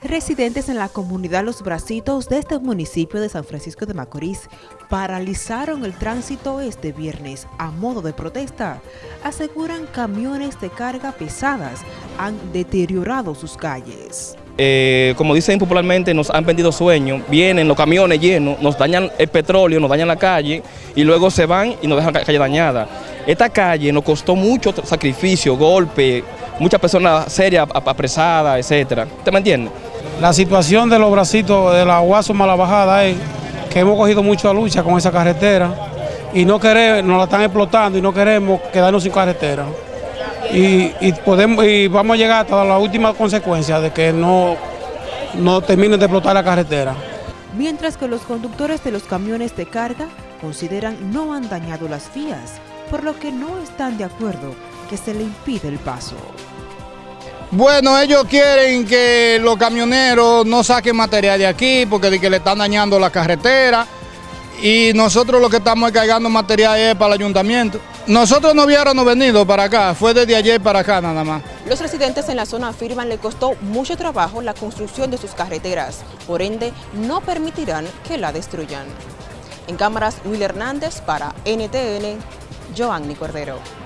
Residentes en la comunidad Los Bracitos de este municipio de San Francisco de Macorís paralizaron el tránsito este viernes a modo de protesta. Aseguran camiones de carga pesadas han deteriorado sus calles. Eh, como dicen popularmente, nos han vendido sueños, vienen los camiones llenos, nos dañan el petróleo, nos dañan la calle y luego se van y nos dejan la calle dañada. Esta calle nos costó mucho sacrificio, golpe, muchas personas serias apresadas, etcétera. ¿Usted me entiende? La situación de los bracitos de la Guaso Mala Bajada es que hemos cogido mucha lucha con esa carretera y no queremos, nos la están explotando y no queremos quedarnos sin carretera. Y, podemos, y vamos a llegar hasta la última consecuencia de que no, no terminen de explotar la carretera. Mientras que los conductores de los camiones de carga consideran no han dañado las vías, por lo que no están de acuerdo que se le impide el paso. Bueno, ellos quieren que los camioneros no saquen material de aquí porque que le están dañando la carretera y nosotros lo que estamos cargando material es para el ayuntamiento. Nosotros no hubiéramos venido para acá, fue desde ayer para acá nada más. Los residentes en la zona afirman le costó mucho trabajo la construcción de sus carreteras, por ende no permitirán que la destruyan. En cámaras, Will Hernández para NTN, Giovanni Cordero.